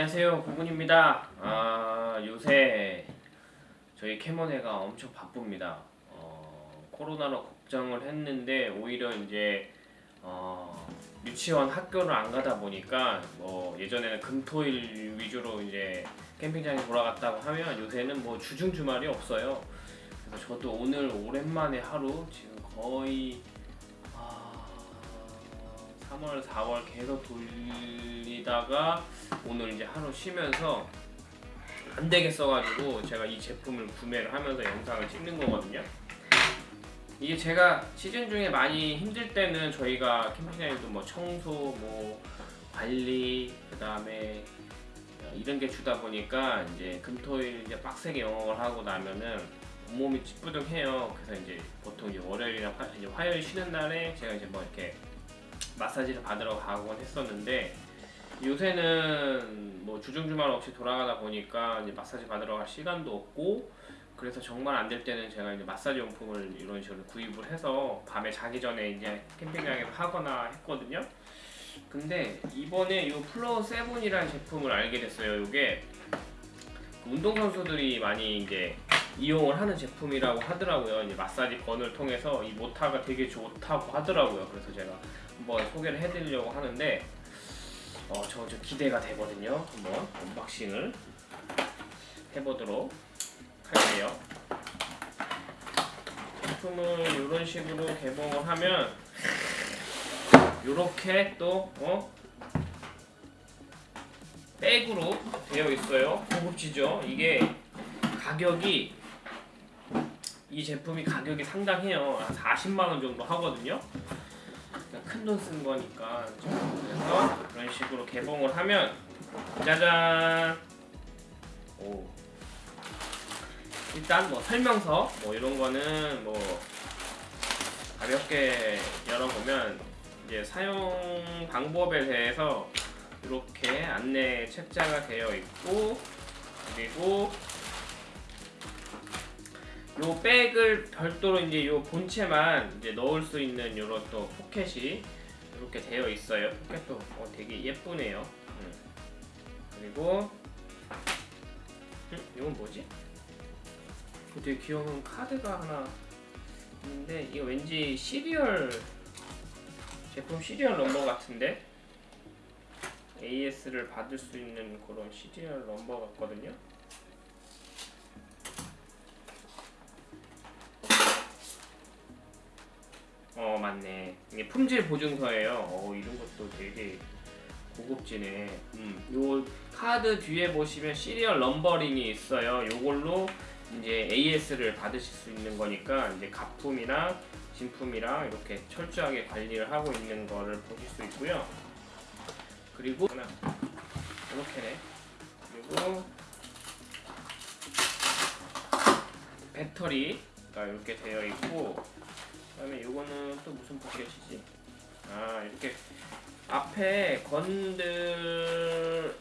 안녕하세요. 고군입니다. 아 요새 저희 캐모네가 엄청 바쁩니다. 어, 코로나로 걱정을 했는데 오히려 이제 어, 유치원 학교를 안 가다 보니까 뭐 예전에는 금토일 위주로 이제 캠핑장에 돌아갔다고 하면 요새는 뭐 주중 주말이 없어요. 그래서 저도 오늘 오랜만에 하루 지금 거의 아, 3월 4월 계속 돌리다가 오늘 이제 하루 쉬면서 안 되겠어가지고 제가 이 제품을 구매를 하면서 영상을 찍는 거거든요. 이게 제가 시즌 중에 많이 힘들 때는 저희가 캠핑장에도 뭐 청소, 뭐 관리, 그 다음에 이런 게 주다 보니까 이제 금토일 이제 빡세게 영업을 하고 나면은 온몸이 찌뿌둥해요. 그래서 이제 보통 이제 월요일이나 화, 화요일 쉬는 날에 제가 이제 뭐 이렇게 마사지를 받으러 가곤 했었는데 요새는 뭐 주중 주말 없이 돌아가다 보니까 이제 마사지 받으러 갈 시간도 없고 그래서 정말 안 될 때는 제가 이제 마사지 용품을 이런 식으로 구입을 해서 밤에 자기 전에 이제 캠핑장에서 하거나 했거든요. 근데 이번에 이 플로우 세븐이라는 제품을 알게 됐어요. 이게 운동 선수들이 많이 이제 이용을 하는 제품이라고 하더라고요. 이제 마사지 gun을 통해서 이 모타가 되게 좋다고 하더라고요. 그래서 제가 한번 소개를 해드리려고 하는데 어, 저, 저 기대가 되거든요. 한번 unboxing을 해보도록 할게요. 제품을 이런 식으로 개봉을 하면 이렇게 또 어? 백으로 되어 있어요. 고급지죠? 이게 가격이 이 제품이 가격이 상당해요. 한 40만 원 정도 하거든요. 큰 돈 쓴 거니까 그래서 이런 식으로 개봉을 하면 짜잔. 오. 일단 뭐 설명서 뭐 이런 거는 뭐 가볍게 열어보면 이제 사용 방법에 대해서 이렇게 안내 책자가 되어 있고 그리고 요 백을 별도로 이제 요 본체만 이제 넣을 수 있는 요런 또 포켓이 이렇게 되어 있어요. 포켓도 어, 되게 예쁘네요. 음. 그리고 음, 이건 뭐지? 되게 귀여운 카드가 하나 있는데 이거 왠지 serial 제품 serial number 같은데 AS를 받을 수 있는 그런 serial number 같거든요. 어 맞네. 이게 품질 보증서예요. 어 이런 것도 되게 고급지네. 음, 요 카드 뒤에 보시면 serial numbering이 있어요. 요걸로 이제 AS를 받으실 수 있는 거니까 이제 가품이나 진품이랑 이렇게 철저하게 관리를 하고 있는 거를 보실 수 있고요. 그리고 하나 이렇게네. 그리고 배터리가 이렇게 되어 있고 그다음에 요거는 또 무슨 포켓이지? 아 이렇게 앞에 건들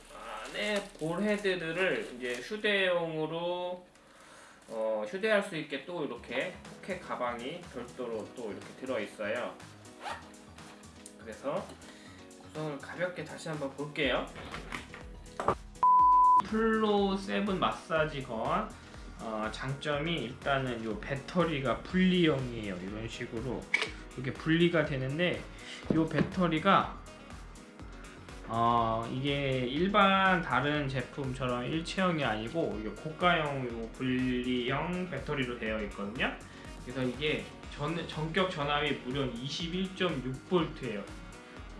안에 ball head들을 이제 휴대용으로 어, 휴대할 수 있게 또 이렇게 포켓 가방이 별도로 또 이렇게 들어 있어요. 그래서 구성을 가볍게 다시 한번 볼게요. 플로 세븐 마사지 gun 어, 장점이 일단은 요 배터리가 분리형이에요. 이런 식으로 이렇게 분리가 되는데 요 배터리가 어, 이게 일반 다른 제품처럼 일체형이 아니고 이게 고가형 요 분리형 배터리로 되어 있거든요. 그래서 이게 전, 전격 전압이 무려 21.6V예요.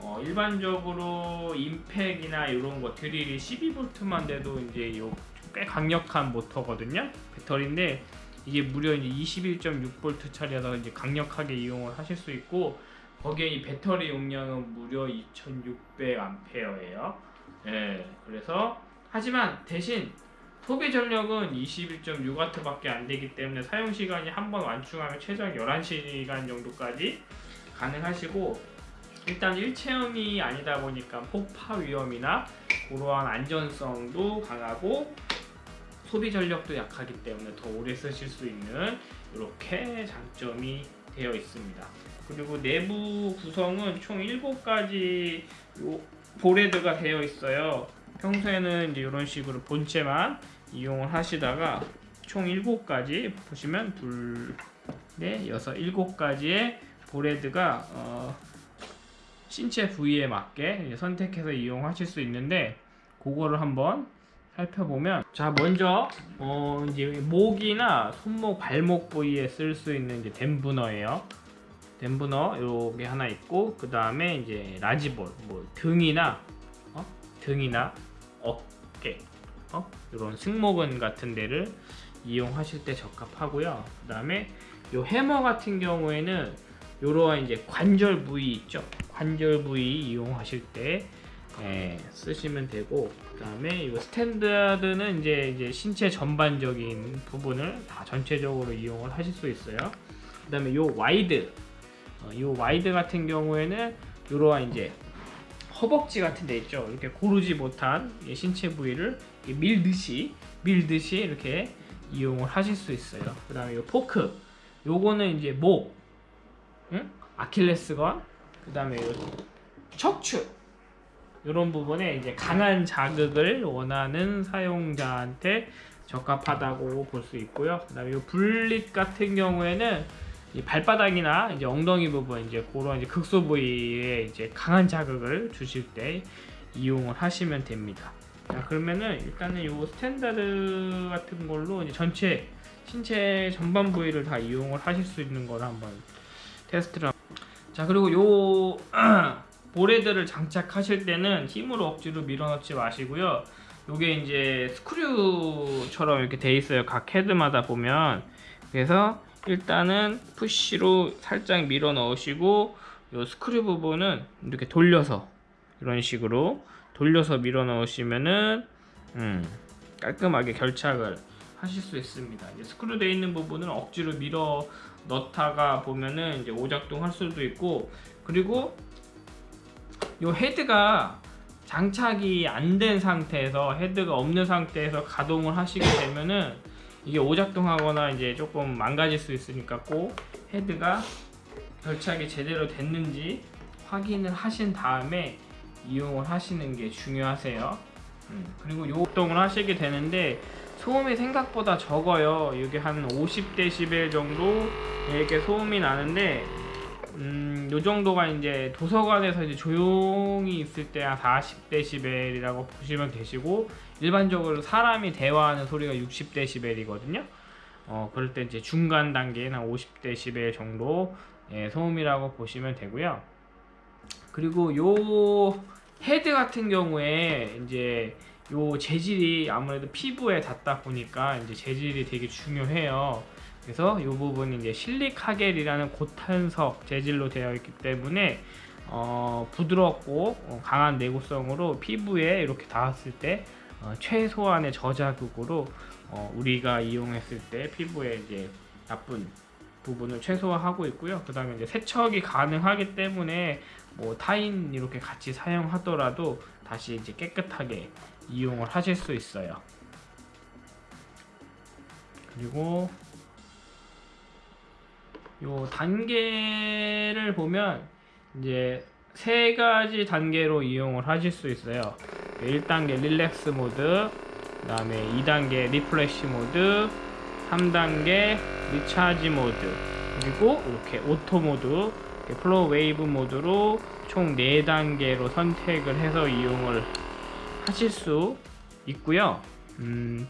어, 일반적으로 임팩이나 이런 거 드릴이 12V만 돼도 이제 요 꽤 강력한 모터거든요. 배터리인데 이게 무려 이제 21.6V짜리라서 이제 강력하게 이용을 하실 수 있고 거기에 이 배터리 용량은 무려 2600A예요. 예, 그래서 하지만 대신 소비 전력은 21.6W밖에 안 되기 때문에 사용 시간이 한 번 완충하면 최소한 11시간 정도까지 가능하시고 일단 일체형이 아니다 보니까 폭파 위험이나 그러한 안전성도 강하고 소비 전력도 약하기 때문에 더 오래 쓰실 수 있는 이렇게 장점이 되어 있습니다. 그리고 내부 구성은 총 7가지 볼헤드가 되어 있어요. 평소에는 이런 식으로 본체만 이용을 하시다가 총 7가지 보시면 둘, 넷, 여섯, 일곱 가지의 보레드가 어, 신체 부위에 맞게 선택해서 이용하실 수 있는데 그거를 한번 살펴보면 자 먼저 어 이제 목이나 손목 발목 부위에 쓸 수 있는 이제 댐브너예요 댐브너 요게 하나 있고 그 다음에 이제 라지볼 뭐 등이나 어? 등이나 어깨 어? 이런 승모근 같은 데를 이용하실 때 적합하고요 그 다음에 요 해머 같은 경우에는 요러한 이제 관절 부위 있죠 관절 부위 이용하실 때 예, 쓰시면 되고 그 다음에 이 standard는 이제 이제 신체 전반적인 부분을 다 전체적으로 이용을 하실 수 있어요. 그 다음에 요 wide, 어, 요 wide 같은 경우에는 이러한 이제 허벅지 같은 데 있죠. 이렇게 고르지 못한 이 신체 부위를 밀듯이 밀듯이 이렇게 이용을 하실 수 있어요. 그 다음에 요 포크, 요거는 이제 목, 응? 아킬레스건, 그 다음에 요 척추. 이런 부분에 이제 강한 자극을 원하는 사용자한테 적합하다고 볼 수 있고요. 그다음에 이 bullet 같은 경우에는 이 발바닥이나 이제 엉덩이 부분 이제 그런 이제 국소 부위에 이제 강한 자극을 주실 때 이용을 하시면 됩니다. 자 그러면은 일단은 이 standard 같은 걸로 이제 전체 신체 전반 부위를 다 이용을 하실 수 있는 걸 한번 테스트를. 자 그리고 요 보레드를 장착하실 때는 힘으로 억지로 밀어넣지 마시고요. 요게 이제 스크류처럼 이렇게 돼 있어요. 각 헤드마다 보면. 그래서 일단은 푸시로 살짝 밀어 넣으시고 요 스크류 부분은 이렇게 돌려서 이런 식으로 돌려서 밀어 넣으시면은 음, 깔끔하게 결착을 하실 수 있습니다. 스크류 돼 있는 부분은 억지로 밀어 넣다가 보면은 이제 오작동 할 수도 있고 그리고 요 헤드가 장착이 안 된 상태에서 헤드가 없는 상태에서 가동을 하시게 되면은 이게 오작동하거나 이제 조금 망가질 수 있으니까 꼭 헤드가 결착이 제대로 됐는지 확인을 하신 다음에 이용을 하시는 게 중요하세요. 음, 그리고 요 작동을 하시게 되는데 소음이 생각보다 적어요. 이게 한 50dB 정도 이렇게 소음이 나는데 음, 요 정도가 이제 도서관에서 이제 조용히 있을 때 한 40dB이라고 보시면 되시고 일반적으로 사람이 대화하는 소리가 60dB이거든요. 어, 그럴 때 이제 중간 단계는 한 50dB 정도 예, 소음이라고 보시면 되고요. 그리고 요 head 같은 경우에 이제 요 재질이 아무래도 피부에 닿다 보니까 이제 재질이 되게 중요해요. 그래서 이 부분이 이제 실리카겔이라는 고탄성 재질로 되어 있기 때문에 어, 부드럽고 어, 강한 내구성으로 피부에 이렇게 닿았을 때 어, 최소한의 저자극으로 어, 우리가 이용했을 때 피부에 이제 나쁜 부분을 최소화하고 있고요. 그 다음에 이제 세척이 가능하기 때문에 뭐 타인 이렇게 같이 사용하더라도 다시 이제 깨끗하게 이용을 하실 수 있어요. 그리고 요 단계를 보면 이제 세 가지 단계로 이용을 하실 수 있어요. 1단계 릴렉스 모드, 그 다음에 2단계 refresh 모드, 3단계 리차지 모드, 그리고 이렇게 auto 모드, flow wave 모드로 총 4단계로 선택을 해서 이용을 하실 수 있고요. 음,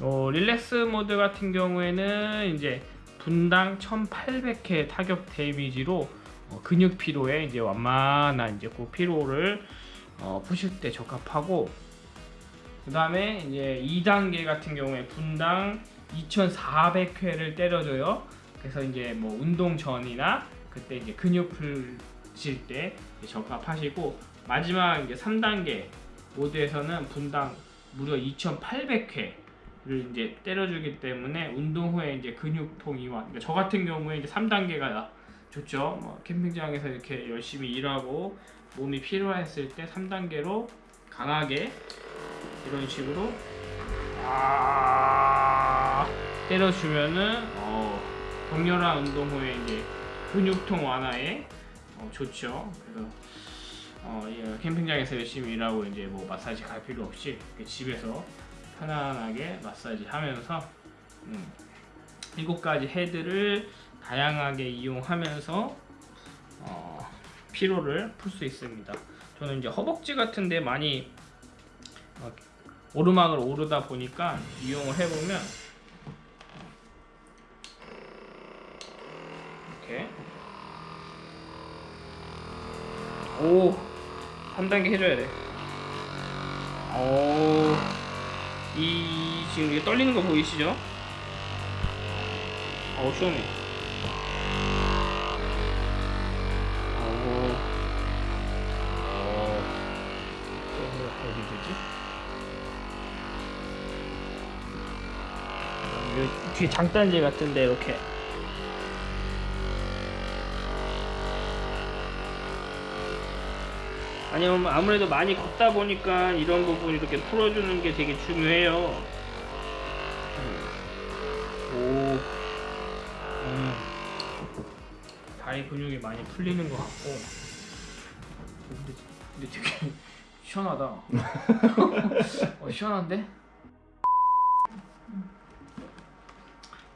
어, relax 모드 같은 경우에는 이제 분당 1800회 타격 damage로 어, 근육 피로에 이제 완만한 이제 그 피로를 어, 푸실 때 적합하고 그 다음에 이제 2단계 같은 경우에 분당 2400회를 때려줘요. 그래서 이제 뭐 운동 전이나 그때 이제 근육 풀실 때 적합하시고 마지막 이제 3단계 모드에서는 분당 무려 2800회 를 이제 때려주기 때문에 운동 후에 이제 근육통 이완. 그러니까 저 같은 경우에 이제 3단계가 좋죠. 뭐 캠핑장에서 이렇게 열심히 일하고 몸이 필요했을 때 3단계로 강하게 이런 식으로 아 때려주면은 어 격렬한 운동 후에 이제 근육통 완화에 어 좋죠. 그래서 어, 이 캠핑장에서 열심히 일하고 이제 뭐 마사지 갈 필요 없이 집에서 편안하게 마사지 하면서 음, 일곱 가지 헤드를 다양하게 이용하면서 어, 피로를 풀 수 있습니다. 저는 이제 허벅지 같은데 많이 어, 오르막을 오르다 보니까 이용을 해보면 이렇게 오 3단계 해줘야 돼. 오, 이 지금 이게 떨리는 거 보이시죠? 어 시원해. 오, 어, 또 어디 되지? 뒤에 장단지 같은데 이렇게 아니면 아무래도 많이 걷다 보니까 이런 부분 이렇게 풀어주는 게 되게 중요해요. 오, 음, 다리 근육이 많이 풀리는 것 같고. 근데, 근데 되게 시원하다. 어, 시원한데?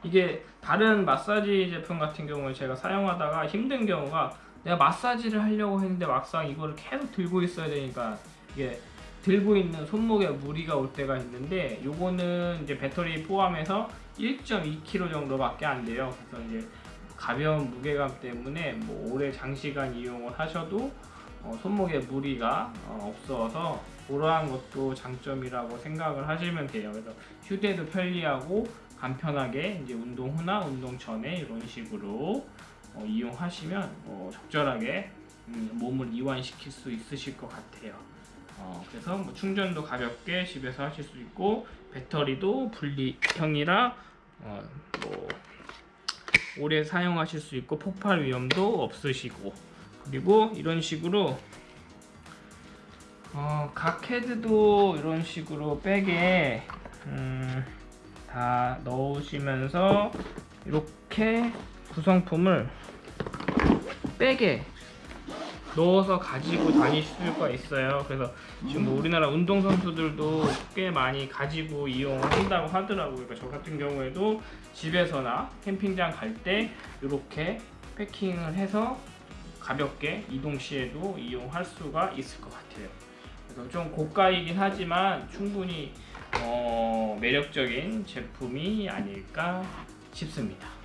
이게 다른 마사지 제품 같은 경우에 제가 사용하다가 힘든 경우가 내가 마사지를 하려고 했는데 막상 이거를 계속 들고 있어야 되니까 이게 들고 있는 손목에 무리가 올 때가 있는데 요거는 이제 배터리 포함해서 1.2kg 정도밖에 안 돼요. 그래서 이제 가벼운 무게감 때문에 뭐 오래 장시간 이용을 하셔도 어, 손목에 무리가 어, 없어서 그러한 것도 장점이라고 생각을 하시면 돼요. 그래서 휴대도 편리하고 간편하게 이제 운동 후나 운동 전에 이런 식으로 어, 이용하시면 어, 적절하게 음, 몸을 이완시킬 수 있으실 것 같아요. 어, 그래서 뭐 충전도 가볍게 집에서 하실 수 있고 배터리도 분리형이라 어, 뭐 오래 사용하실 수 있고 폭발 위험도 없으시고 그리고 이런 식으로 어, 각 헤드도 이런 식으로 백에 음, 다 넣으시면서 이렇게 구성품을 백에 넣어서 가지고 다닐 수가 있어요. 그래서 지금 뭐 우리나라 운동 선수들도 꽤 많이 가지고 이용을 한다고 하더라고요. 그러니까 저 같은 경우에도 집에서나 캠핑장 갈 때 이렇게 패킹을 해서 가볍게 이동 시에도 이용할 수가 있을 것 같아요. 그래서 좀 고가이긴 하지만 충분히 어, 매력적인 제품이 아닐까 싶습니다.